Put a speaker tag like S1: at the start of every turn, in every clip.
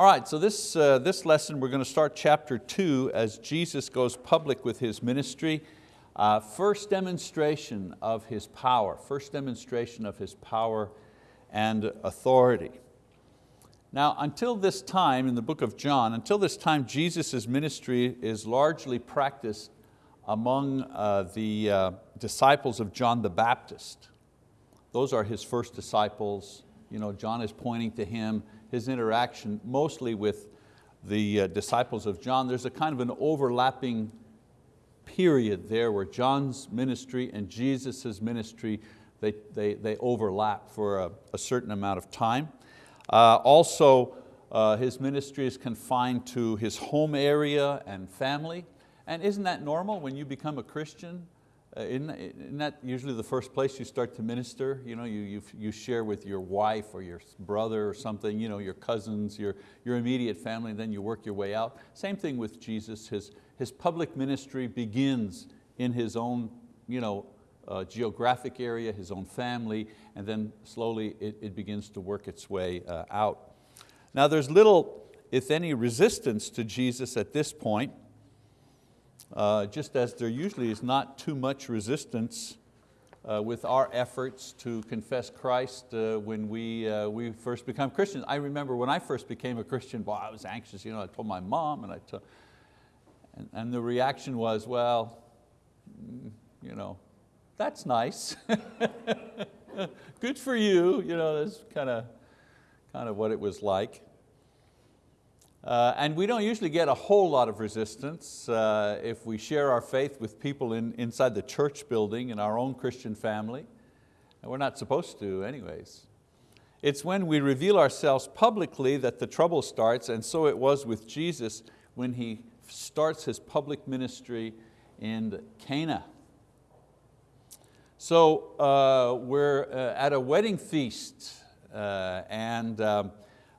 S1: All right, so this, uh, this lesson we're going to start chapter two as Jesus goes public with His ministry. Uh, first demonstration of His power, first demonstration of His power and authority. Now, until this time in the book of John, until this time Jesus' ministry is largely practiced among uh, the uh, disciples of John the Baptist. Those are his first disciples. You know, John is pointing to him, his interaction mostly with the uh, disciples of John. There's a kind of an overlapping period there where John's ministry and Jesus' ministry, they, they, they overlap for a, a certain amount of time. Uh, also, uh, his ministry is confined to his home area and family. And isn't that normal when you become a Christian? Uh, isn't, isn't, that usually the first place you start to minister? You, know, you, you, you share with your wife or your brother or something, you know, your cousins, your, your immediate family, and then you work your way out. Same thing with Jesus. His, his public ministry begins in his own you know, uh, geographic area, his own family, and then slowly it, it begins to work its way uh, out. Now there's little, if any, resistance to Jesus at this point uh, just as there usually is not too much resistance uh, with our efforts to confess Christ uh, when we, uh, we first become Christians. I remember when I first became a Christian, boy, I was anxious. You know, I told my mom and I told, and, and the reaction was, well, mm, you know, that's nice. Good for you. You know, that's kind of, kind of what it was like. Uh, and we don't usually get a whole lot of resistance uh, if we share our faith with people in, inside the church building in our own Christian family. And we're not supposed to anyways. It's when we reveal ourselves publicly that the trouble starts, and so it was with Jesus when He starts His public ministry in Cana. So uh, we're uh, at a wedding feast, uh, and um,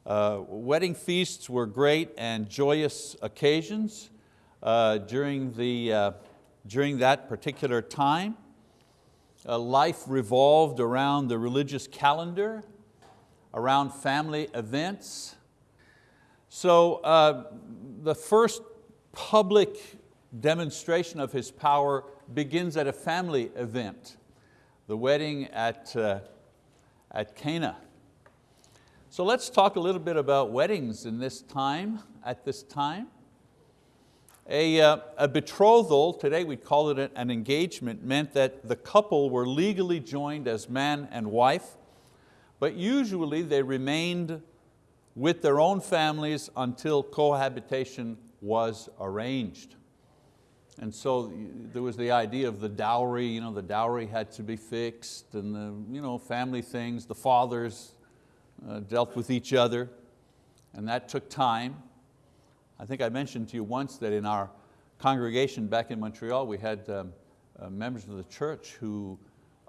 S1: uh, wedding feasts were great and joyous occasions uh, during, the, uh, during that particular time. Uh, life revolved around the religious calendar, around family events. So uh, the first public demonstration of His power begins at a family event, the wedding at, uh, at Cana. So let's talk a little bit about weddings in this time, at this time. A, uh, a betrothal, today we call it an engagement, meant that the couple were legally joined as man and wife, but usually they remained with their own families until cohabitation was arranged. And so there was the idea of the dowry, you know, the dowry had to be fixed and the you know, family things, the fathers uh, dealt with each other, and that took time. I think I mentioned to you once that in our congregation back in Montreal, we had um, uh, members of the church who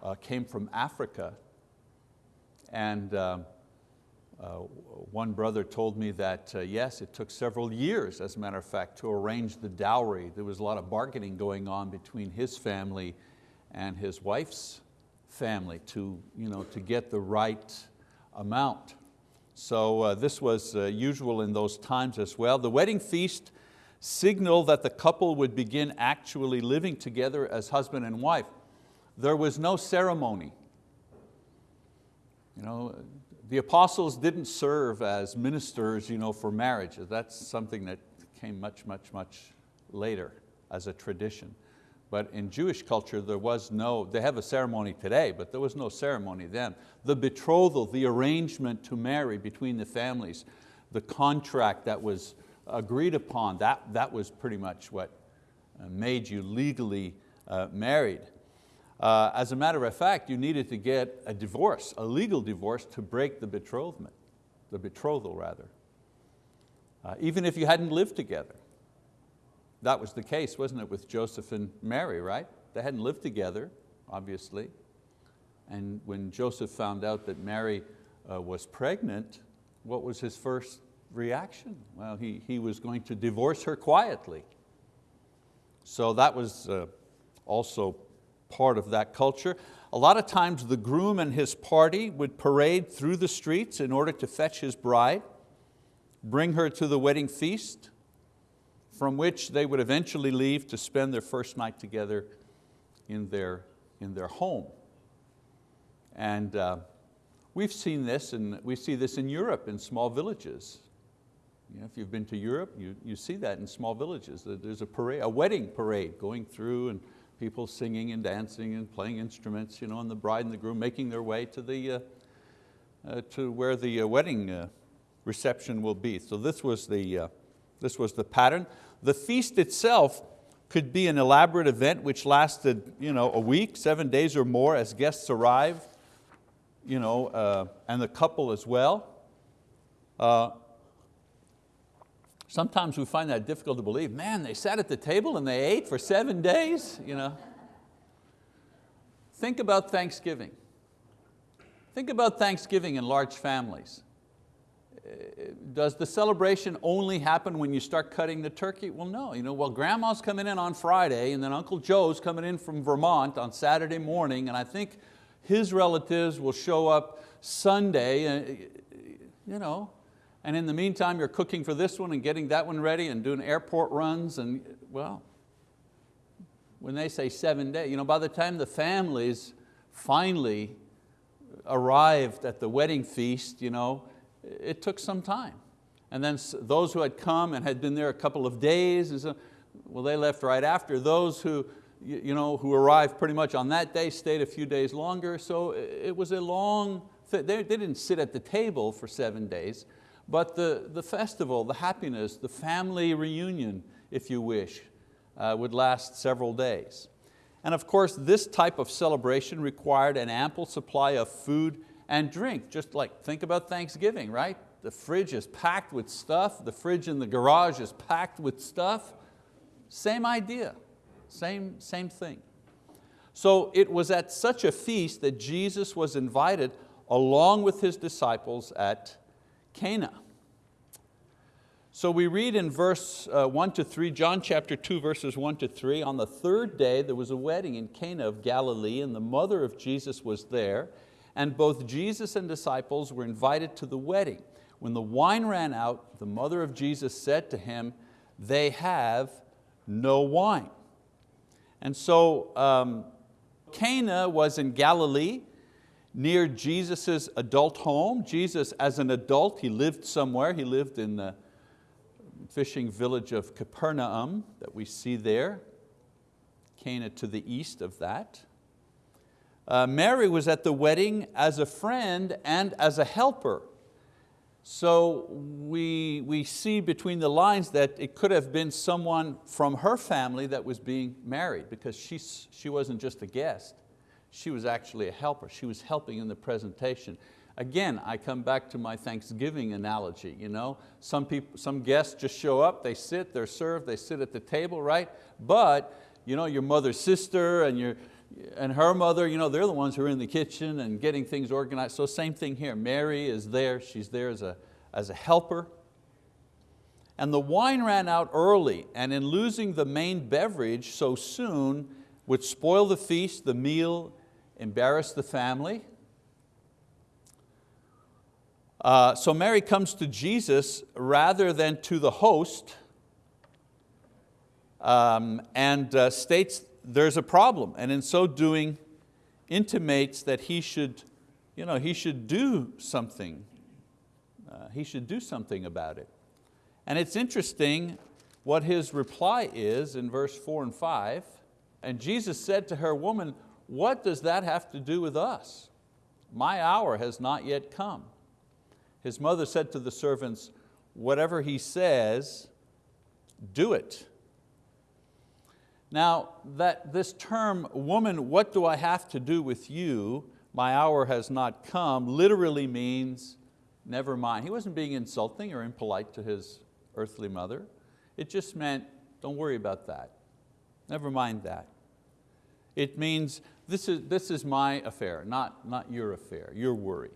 S1: uh, came from Africa, and um, uh, one brother told me that uh, yes, it took several years, as a matter of fact, to arrange the dowry. There was a lot of bargaining going on between his family and his wife's family to, you know, to get the right amount. So uh, this was uh, usual in those times as well. The wedding feast signaled that the couple would begin actually living together as husband and wife. There was no ceremony. You know, the apostles didn't serve as ministers you know, for marriage. That's something that came much, much, much later as a tradition. But in Jewish culture, there was no, they have a ceremony today, but there was no ceremony then. The betrothal, the arrangement to marry between the families, the contract that was agreed upon, that, that was pretty much what uh, made you legally uh, married. Uh, as a matter of fact, you needed to get a divorce, a legal divorce to break the betrothment, the betrothal rather. Uh, even if you hadn't lived together. That was the case, wasn't it, with Joseph and Mary, right? They hadn't lived together, obviously. And when Joseph found out that Mary uh, was pregnant, what was his first reaction? Well, he, he was going to divorce her quietly. So that was uh, also part of that culture. A lot of times the groom and his party would parade through the streets in order to fetch his bride. bring her to the wedding feast, from which they would eventually leave to spend their first night together in their, in their home. And uh, we've seen this, and we see this in Europe in small villages. You know, if you've been to Europe, you, you see that in small villages. There's a, parade, a wedding parade going through and people singing and dancing and playing instruments, you know, and the bride and the groom making their way to, the, uh, uh, to where the uh, wedding uh, reception will be. So this was, the, uh, this was the pattern. The feast itself could be an elaborate event which lasted you know, a week, seven days or more as guests arrive, you know, uh, and the couple as well. Sometimes we find that difficult to believe. Man, they sat at the table and they ate for seven days. You know? Think about Thanksgiving. Think about Thanksgiving in large families. Does the celebration only happen when you start cutting the turkey? Well, no. You know, well, grandma's coming in on Friday and then Uncle Joe's coming in from Vermont on Saturday morning and I think his relatives will show up Sunday. Uh, you know, and in the meantime, you're cooking for this one and getting that one ready and doing airport runs and, well, when they say seven days, you know, by the time the families finally arrived at the wedding feast, you know, it took some time. And then those who had come and had been there a couple of days, well, they left right after. Those who, you know, who arrived pretty much on that day stayed a few days longer. So it was a long, they, they didn't sit at the table for seven days, but the, the festival, the happiness, the family reunion, if you wish, uh, would last several days. And of course, this type of celebration required an ample supply of food and drink. Just like, think about Thanksgiving, right? The fridge is packed with stuff, the fridge in the garage is packed with stuff. Same idea, same, same thing. So it was at such a feast that Jesus was invited along with His disciples at Cana. So we read in verse uh, one to three, John chapter two, verses one to three, on the third day there was a wedding in Cana of Galilee and the mother of Jesus was there and both Jesus and disciples were invited to the wedding. When the wine ran out, the mother of Jesus said to him, they have no wine. And so um, Cana was in Galilee, near Jesus' adult home. Jesus, as an adult, he lived somewhere. He lived in the fishing village of Capernaum that we see there, Cana to the east of that. Uh, Mary was at the wedding as a friend and as a helper. So we, we see between the lines that it could have been someone from her family that was being married because she, she wasn't just a guest she was actually a helper. She was helping in the presentation. Again, I come back to my Thanksgiving analogy. You know? some, people, some guests just show up, they sit, they're served, they sit at the table, right? But you know, your mother's sister and, your, and her mother, you know, they're the ones who are in the kitchen and getting things organized. So same thing here, Mary is there, she's there as a, as a helper. And the wine ran out early, and in losing the main beverage so soon would spoil the feast, the meal, embarrass the family. Uh, so Mary comes to Jesus rather than to the host um, and uh, states there's a problem and in so doing intimates that he should, you know, he should do something. Uh, he should do something about it. And it's interesting what his reply is in verse four and five. And Jesus said to her, woman, what does that have to do with us? My hour has not yet come. His mother said to the servants, whatever he says, do it. Now, that this term, woman, what do I have to do with you? My hour has not come, literally means, never mind. He wasn't being insulting or impolite to his earthly mother. It just meant, don't worry about that. Never mind that. It means this is, this is my affair, not, not your affair, your worry.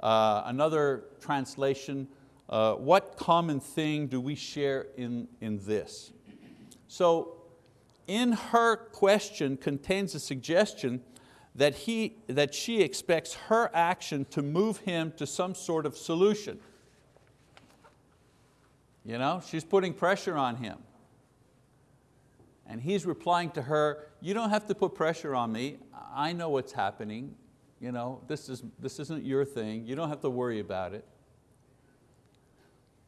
S1: Uh, another translation, uh, what common thing do we share in, in this? So in her question contains a suggestion that, he, that she expects her action to move him to some sort of solution. You know, she's putting pressure on him. And he's replying to her, you don't have to put pressure on me. I know what's happening. You know, this, is, this isn't your thing. You don't have to worry about it.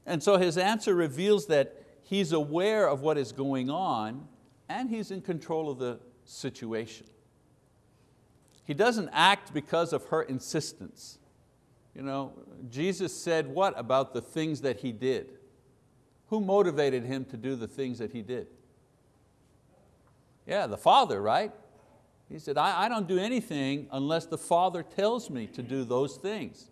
S1: And so his answer reveals that he's aware of what is going on and he's in control of the situation. He doesn't act because of her insistence. You know, Jesus said what about the things that he did? Who motivated him to do the things that he did? Yeah, the Father, right? He said, I, I don't do anything unless the Father tells me to do those things.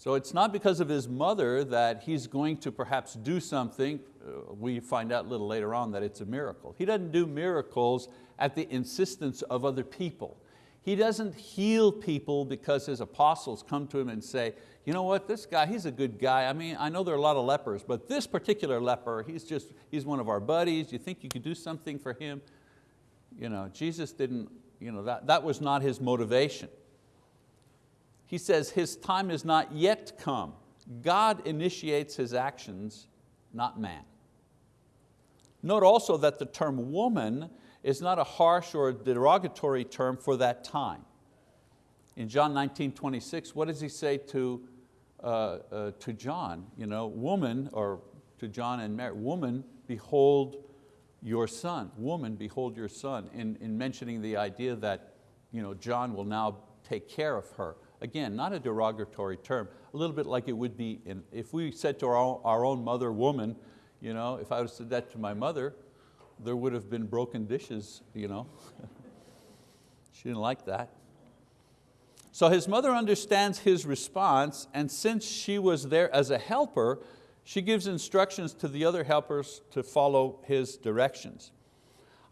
S1: So it's not because of his mother that he's going to perhaps do something. Uh, we find out a little later on that it's a miracle. He doesn't do miracles at the insistence of other people. He doesn't heal people because his apostles come to him and say, you know what, this guy, he's a good guy. I mean, I know there are a lot of lepers, but this particular leper, he's just, he's one of our buddies. You think you could do something for him? You know, Jesus didn't, you know, that, that was not his motivation. He says his time is not yet come. God initiates his actions, not man. Note also that the term woman is not a harsh or derogatory term for that time. In John 19, 26, what does he say to, uh, uh, to John? You know, woman, or to John and Mary, woman, behold your son. Woman, behold your son, in, in mentioning the idea that you know, John will now take care of her. Again, not a derogatory term, a little bit like it would be in, if we said to our own, our own mother, woman, you know, if I would have said that to my mother, there would have been broken dishes. You know? she didn't like that. So his mother understands his response and since she was there as a helper, she gives instructions to the other helpers to follow his directions.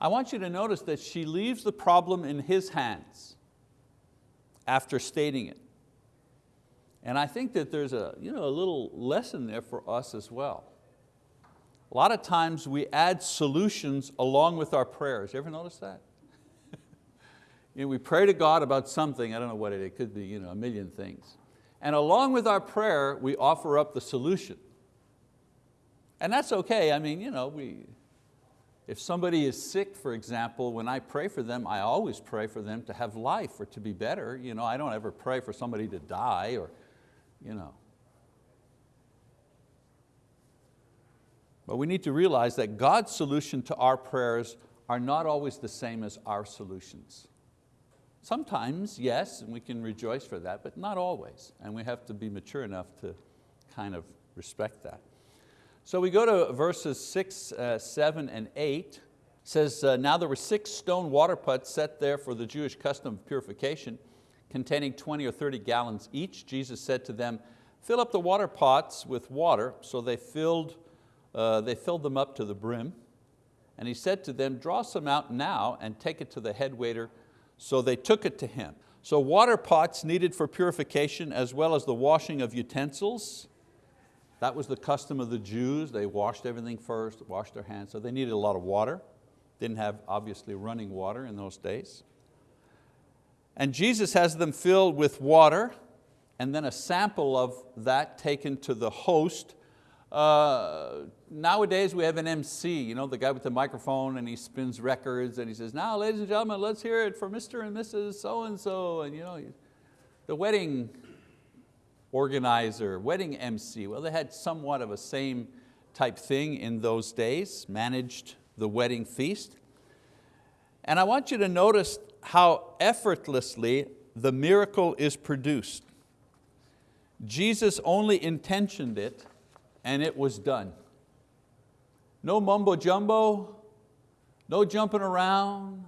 S1: I want you to notice that she leaves the problem in his hands after stating it. And I think that there's a, you know, a little lesson there for us as well. A lot of times we add solutions along with our prayers. You ever notice that? you know, we pray to God about something, I don't know what it, it could be you know, a million things. And along with our prayer, we offer up the solution. And that's okay, I mean, you know, we, if somebody is sick, for example, when I pray for them, I always pray for them to have life or to be better. You know, I don't ever pray for somebody to die or, you know. But we need to realize that God's solution to our prayers are not always the same as our solutions. Sometimes, yes, and we can rejoice for that, but not always. And we have to be mature enough to kind of respect that. So we go to verses six, uh, seven, and eight. It says, uh, now there were six stone water pots set there for the Jewish custom of purification, containing 20 or 30 gallons each. Jesus said to them, fill up the water pots with water. So they filled, uh, they filled them up to the brim. And he said to them, draw some out now and take it to the head waiter. So they took it to him. So water pots needed for purification as well as the washing of utensils, that was the custom of the Jews. They washed everything first, washed their hands, so they needed a lot of water. Didn't have, obviously, running water in those days. And Jesus has them filled with water and then a sample of that taken to the host. Uh, nowadays we have an MC, you know, the guy with the microphone and he spins records and he says, now ladies and gentlemen, let's hear it for Mr. and Mrs. So-and-so. And you know, the wedding organizer, wedding MC. Well, they had somewhat of a same type thing in those days, managed the wedding feast. And I want you to notice how effortlessly the miracle is produced. Jesus only intentioned it and it was done. No mumbo jumbo, no jumping around,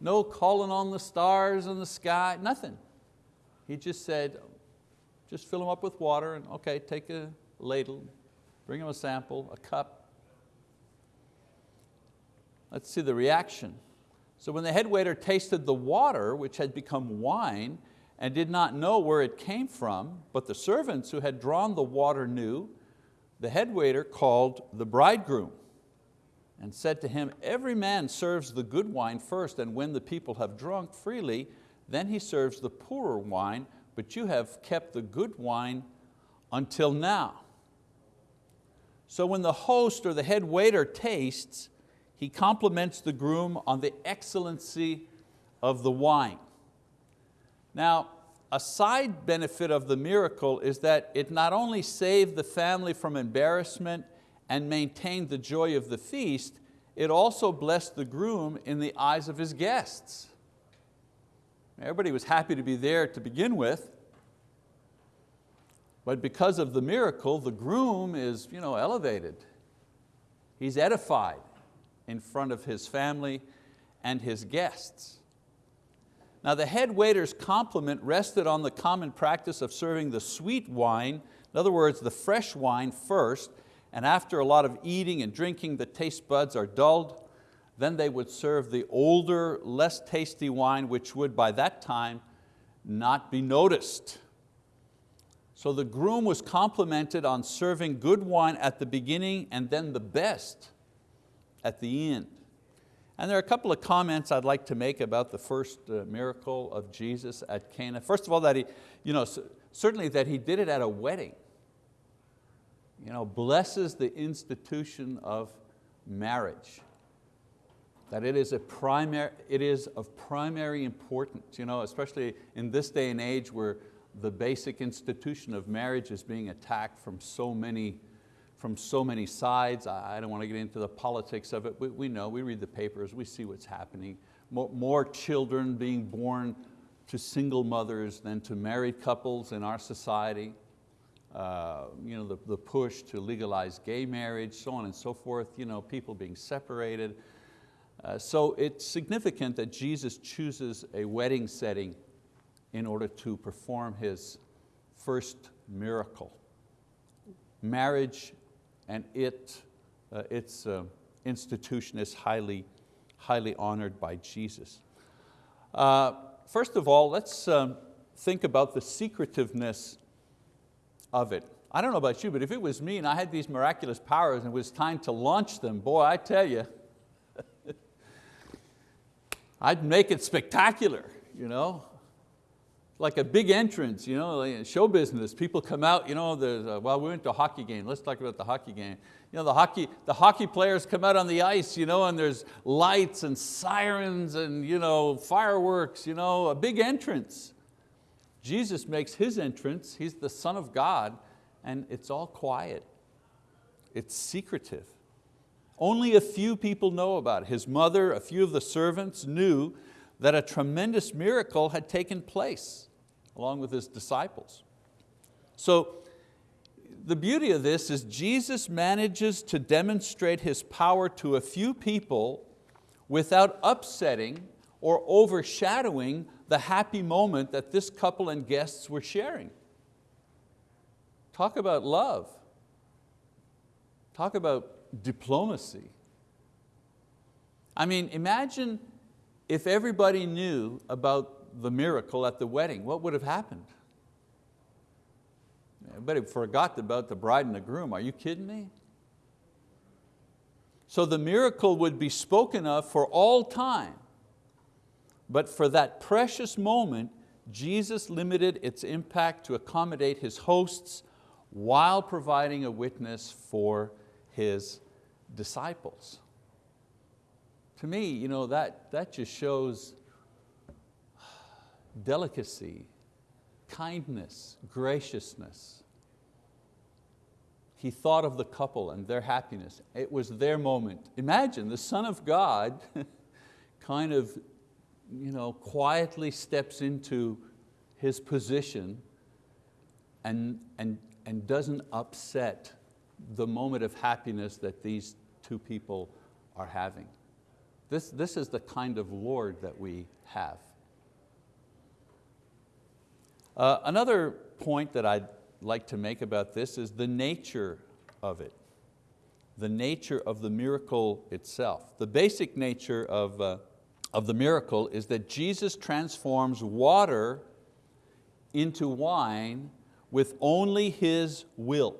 S1: no calling on the stars in the sky, nothing. He just said, just fill them up with water and okay, take a ladle, bring them a sample, a cup. Let's see the reaction. So when the head waiter tasted the water, which had become wine, and did not know where it came from, but the servants who had drawn the water knew, the head waiter called the bridegroom and said to him, every man serves the good wine first, and when the people have drunk freely, then he serves the poorer wine, but you have kept the good wine until now. So when the host or the head waiter tastes, he compliments the groom on the excellency of the wine. Now, a side benefit of the miracle is that it not only saved the family from embarrassment and maintained the joy of the feast, it also blessed the groom in the eyes of his guests. Everybody was happy to be there to begin with, but because of the miracle, the groom is you know, elevated. He's edified in front of his family and his guests. Now the head waiter's compliment rested on the common practice of serving the sweet wine, in other words, the fresh wine first, and after a lot of eating and drinking, the taste buds are dulled. Then they would serve the older, less tasty wine, which would by that time not be noticed. So the groom was complimented on serving good wine at the beginning and then the best at the end. And there are a couple of comments I'd like to make about the first uh, miracle of Jesus at Cana. First of all, that he, you know, certainly that He did it at a wedding. You know, blesses the institution of marriage. That it is, a primary, it is of primary importance, you know, especially in this day and age where the basic institution of marriage is being attacked from so many from so many sides. I don't want to get into the politics of it. We, we know, we read the papers, we see what's happening. More, more children being born to single mothers than to married couples in our society. Uh, you know, the, the push to legalize gay marriage, so on and so forth, you know, people being separated. Uh, so it's significant that Jesus chooses a wedding setting in order to perform His first miracle. Marriage and it, uh, its uh, institution is highly, highly honored by Jesus. Uh, first of all, let's um, think about the secretiveness of it. I don't know about you, but if it was me and I had these miraculous powers and it was time to launch them, boy, I tell you, I'd make it spectacular. You know? like a big entrance, you know, like show business. People come out, you know, a, well, we went to a hockey game. Let's talk about the hockey game. You know, the hockey, the hockey players come out on the ice, you know, and there's lights and sirens and you know, fireworks, you know, a big entrance. Jesus makes His entrance, He's the Son of God, and it's all quiet. It's secretive. Only a few people know about it. His mother, a few of the servants knew that a tremendous miracle had taken place along with His disciples. So the beauty of this is Jesus manages to demonstrate His power to a few people without upsetting or overshadowing the happy moment that this couple and guests were sharing. Talk about love. Talk about diplomacy. I mean, imagine if everybody knew about the miracle at the wedding, what would have happened? Everybody forgot about the bride and the groom. Are you kidding me? So the miracle would be spoken of for all time. But for that precious moment, Jesus limited its impact to accommodate His hosts while providing a witness for His disciples to me, you know, that, that just shows delicacy, kindness, graciousness. He thought of the couple and their happiness. It was their moment. Imagine the Son of God kind of you know, quietly steps into his position and, and, and doesn't upset the moment of happiness that these two people are having. This, this is the kind of Lord that we have. Uh, another point that I'd like to make about this is the nature of it, the nature of the miracle itself. The basic nature of, uh, of the miracle is that Jesus transforms water into wine with only His will.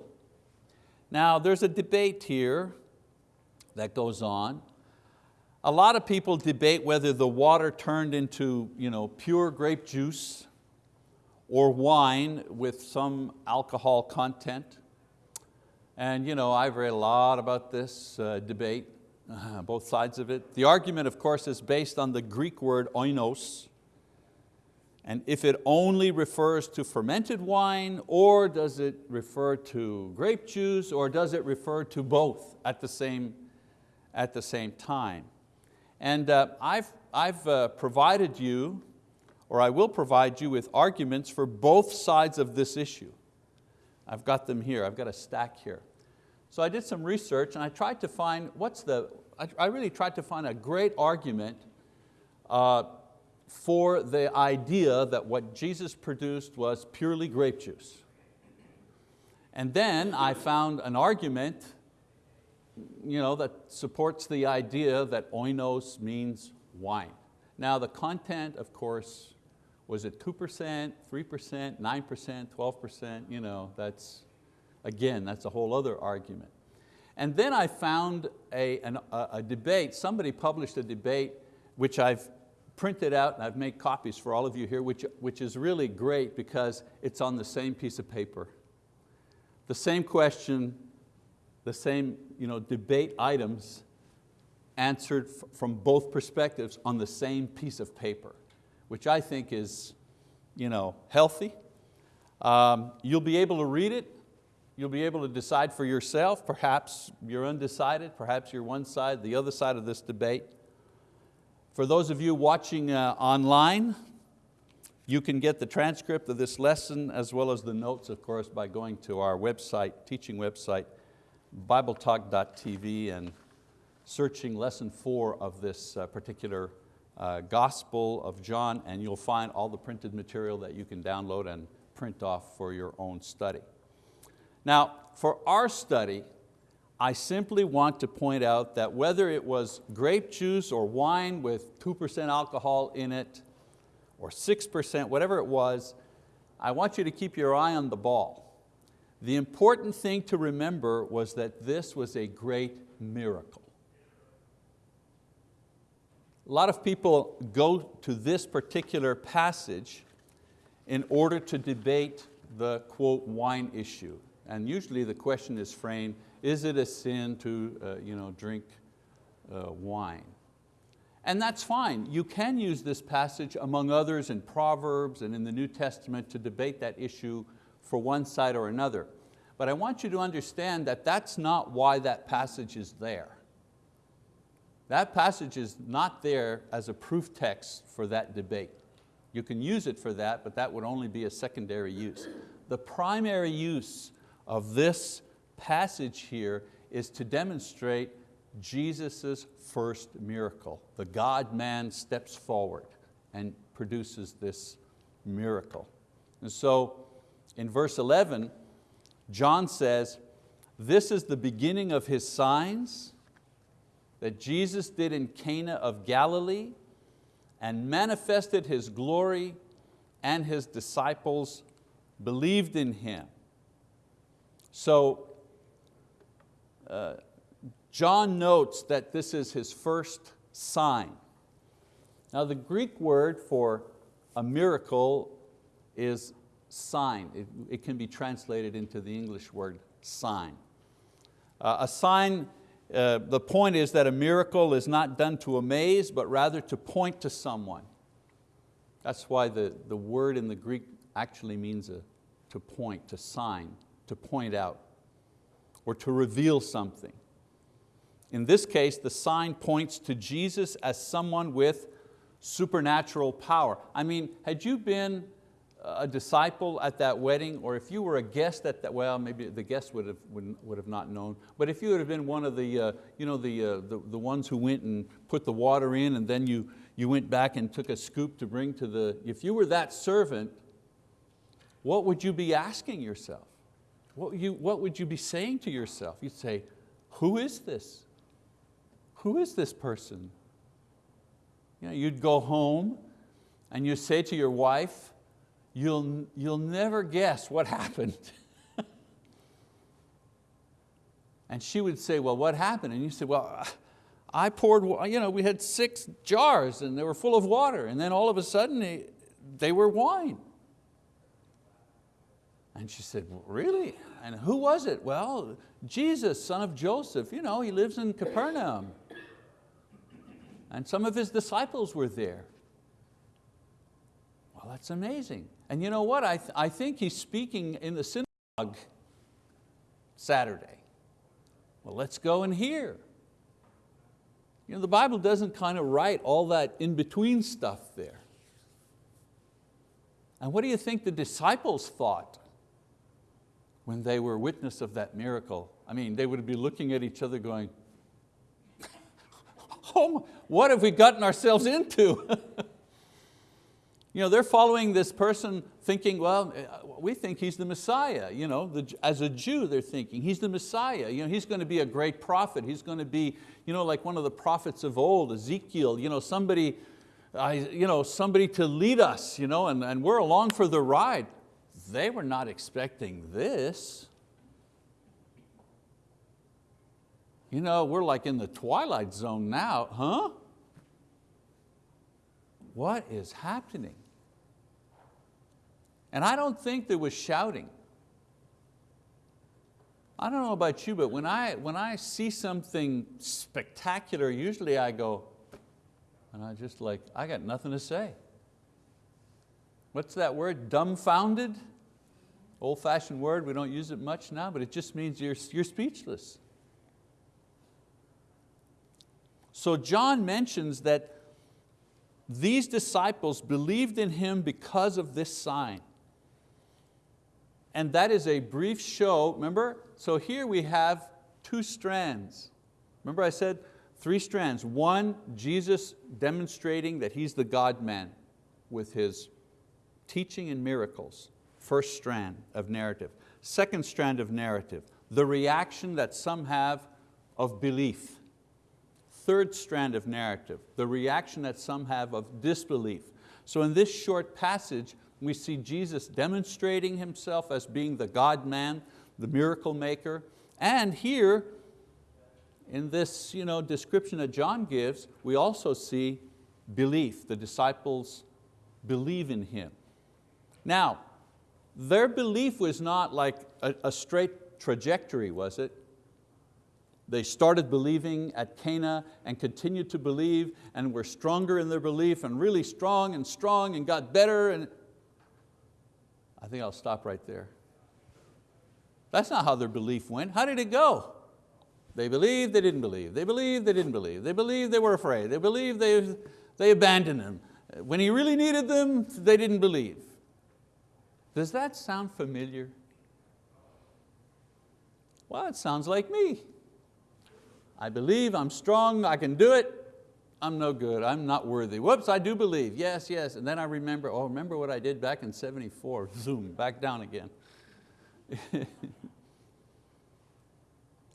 S1: Now there's a debate here that goes on a lot of people debate whether the water turned into you know, pure grape juice or wine with some alcohol content. And you know, I've read a lot about this uh, debate, uh, both sides of it. The argument, of course, is based on the Greek word oinos, and if it only refers to fermented wine, or does it refer to grape juice, or does it refer to both at the same, at the same time? And uh, I've, I've uh, provided you, or I will provide you with arguments for both sides of this issue. I've got them here, I've got a stack here. So I did some research and I tried to find, what's the, I, I really tried to find a great argument uh, for the idea that what Jesus produced was purely grape juice. And then I found an argument you know, that supports the idea that oinos means wine. Now the content, of course, was it 2%, 3%, 9%, 12%? You know, that's, again, that's a whole other argument. And then I found a, an, a, a debate, somebody published a debate which I've printed out and I've made copies for all of you here, which, which is really great because it's on the same piece of paper. The same question, the same you know, debate items answered from both perspectives on the same piece of paper, which I think is you know, healthy. Um, you'll be able to read it, you'll be able to decide for yourself, perhaps you're undecided, perhaps you're one side, the other side of this debate. For those of you watching uh, online, you can get the transcript of this lesson as well as the notes, of course, by going to our website, teaching website, bibletalk.tv and searching lesson four of this uh, particular uh, Gospel of John and you'll find all the printed material that you can download and print off for your own study. Now, for our study, I simply want to point out that whether it was grape juice or wine with 2% alcohol in it, or 6%, whatever it was, I want you to keep your eye on the ball. The important thing to remember was that this was a great miracle. A lot of people go to this particular passage in order to debate the quote wine issue. And usually the question is framed, is it a sin to uh, you know, drink uh, wine? And that's fine. You can use this passage among others in Proverbs and in the New Testament to debate that issue for one side or another. But I want you to understand that that's not why that passage is there. That passage is not there as a proof text for that debate. You can use it for that, but that would only be a secondary use. The primary use of this passage here is to demonstrate Jesus' first miracle. The God-man steps forward and produces this miracle. And so in verse 11, John says, this is the beginning of his signs that Jesus did in Cana of Galilee and manifested His glory and His disciples believed in Him. So uh, John notes that this is his first sign. Now the Greek word for a miracle is sign. It, it can be translated into the English word sign. Uh, a sign uh, the point is that a miracle is not done to amaze, but rather to point to someone. That's why the, the word in the Greek actually means a, to point, to sign, to point out, or to reveal something. In this case, the sign points to Jesus as someone with supernatural power. I mean, had you been a disciple at that wedding, or if you were a guest at that, well, maybe the guest would have, would, would have not known, but if you would have been one of the, uh, you know, the, uh, the, the ones who went and put the water in and then you, you went back and took a scoop to bring to the, if you were that servant, what would you be asking yourself? What, you, what would you be saying to yourself? You'd say, who is this? Who is this person? You know, you'd go home and you say to your wife, you'll, you'll never guess what happened. and she would say, well, what happened? And you say, well, I poured, you know, we had six jars and they were full of water and then all of a sudden they, they were wine. And she said, really? And who was it? Well, Jesus, son of Joseph, you know, he lives in Capernaum. And some of his disciples were there. Well, that's amazing. And you know what? I, th I think he's speaking in the synagogue Saturday. Well, let's go and hear. You know, the Bible doesn't kind of write all that in-between stuff there. And what do you think the disciples thought when they were witness of that miracle? I mean, they would be looking at each other going, oh, what have we gotten ourselves into? you know, they're following this person thinking, well, eh, we think he's the Messiah. You know, the, as a Jew, they're thinking, he's the Messiah. You know, he's going to be a great prophet. He's going to be you know, like one of the prophets of old, Ezekiel, you know, somebody, you know, somebody to lead us, you know, and, and we're along for the ride. They were not expecting this. You know, we're like in the twilight zone now, huh? What is happening? And I don't think there was shouting. I don't know about you, but when I, when I see something spectacular, usually I go, and I just like, I got nothing to say. What's that word, dumbfounded? Old fashioned word, we don't use it much now, but it just means you're, you're speechless. So John mentions that these disciples believed in Him because of this sign. And that is a brief show, remember? So here we have two strands. Remember I said three strands. One, Jesus demonstrating that He's the God-man with His teaching and miracles. First strand of narrative. Second strand of narrative, the reaction that some have of belief. Third strand of narrative, the reaction that some have of disbelief. So in this short passage, we see Jesus demonstrating Himself as being the God-man, the miracle maker, and here, in this you know, description that John gives, we also see belief. The disciples believe in Him. Now, their belief was not like a, a straight trajectory, was it? They started believing at Cana and continued to believe and were stronger in their belief and really strong and strong and got better. And I think I'll stop right there. That's not how their belief went. How did it go? They believed, they didn't believe. They believed, they didn't believe. They believed, they were afraid. They believed, they, they abandoned Him. When He really needed them, they didn't believe. Does that sound familiar? Well, it sounds like me. I believe, I'm strong, I can do it, I'm no good, I'm not worthy. Whoops, I do believe, yes, yes. And then I remember, oh, remember what I did back in 74, zoom, back down again.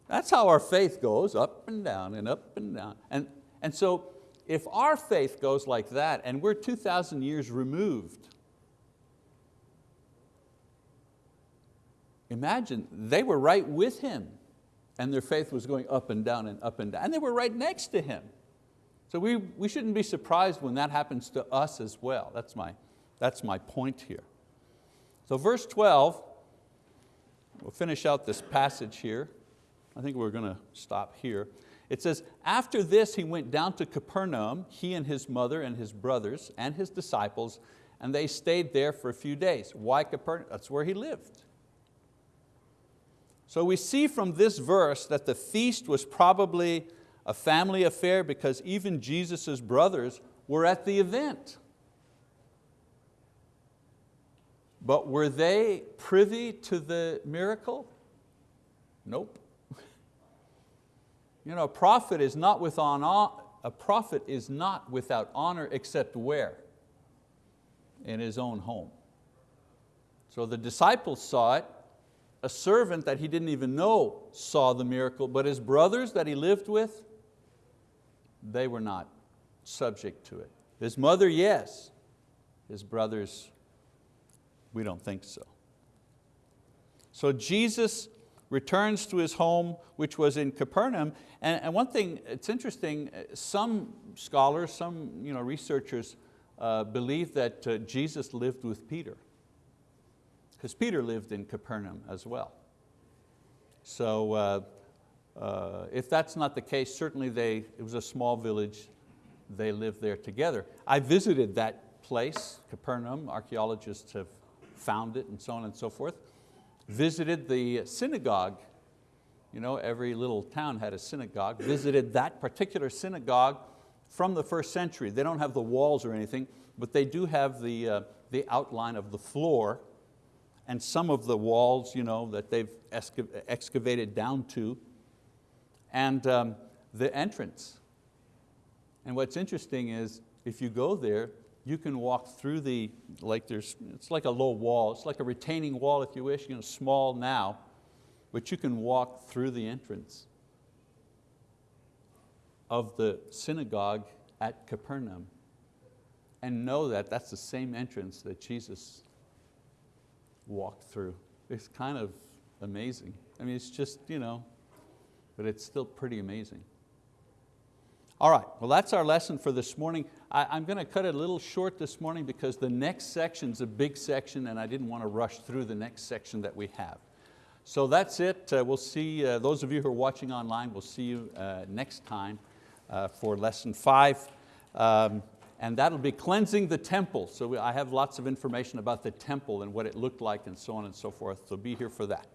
S1: That's how our faith goes, up and down and up and down. And, and so if our faith goes like that and we're 2,000 years removed, imagine they were right with him and their faith was going up and down and up and down. And they were right next to him. So we, we shouldn't be surprised when that happens to us as well. That's my, that's my point here. So verse 12, we'll finish out this passage here. I think we're going to stop here. It says, after this he went down to Capernaum, he and his mother and his brothers and his disciples, and they stayed there for a few days. Why Capernaum? That's where he lived. So we see from this verse that the feast was probably a family affair because even Jesus' brothers were at the event. But were they privy to the miracle? Nope. You know, a prophet is not without a prophet is not without honor except where? In his own home. So the disciples saw it, a servant that he didn't even know saw the miracle, but his brothers that he lived with, they were not subject to it. His mother, yes. His brothers, we don't think so. So Jesus returns to his home, which was in Capernaum. And, and one thing, it's interesting, some scholars, some you know, researchers uh, believe that uh, Jesus lived with Peter. Because Peter lived in Capernaum as well. So uh, uh, if that's not the case, certainly they, it was a small village, they lived there together. I visited that place, Capernaum, archeologists have found it and so on and so forth. Visited the synagogue, you know, every little town had a synagogue, visited that particular synagogue from the first century. They don't have the walls or anything, but they do have the, uh, the outline of the floor and some of the walls you know, that they've excavated down to, and um, the entrance. And what's interesting is if you go there, you can walk through the, like there's, it's like a low wall, it's like a retaining wall if you wish, you know, small now, but you can walk through the entrance of the synagogue at Capernaum and know that that's the same entrance that Jesus walked through. It's kind of amazing. I mean, it's just, you know, but it's still pretty amazing. All right, well that's our lesson for this morning. I, am going to cut it a little short this morning because the next section's a big section and I didn't want to rush through the next section that we have. So that's it. Uh, we'll see, uh, those of you who are watching online, we'll see you uh, next time uh, for lesson five. Um, and that'll be cleansing the temple. So I have lots of information about the temple and what it looked like and so on and so forth, so be here for that.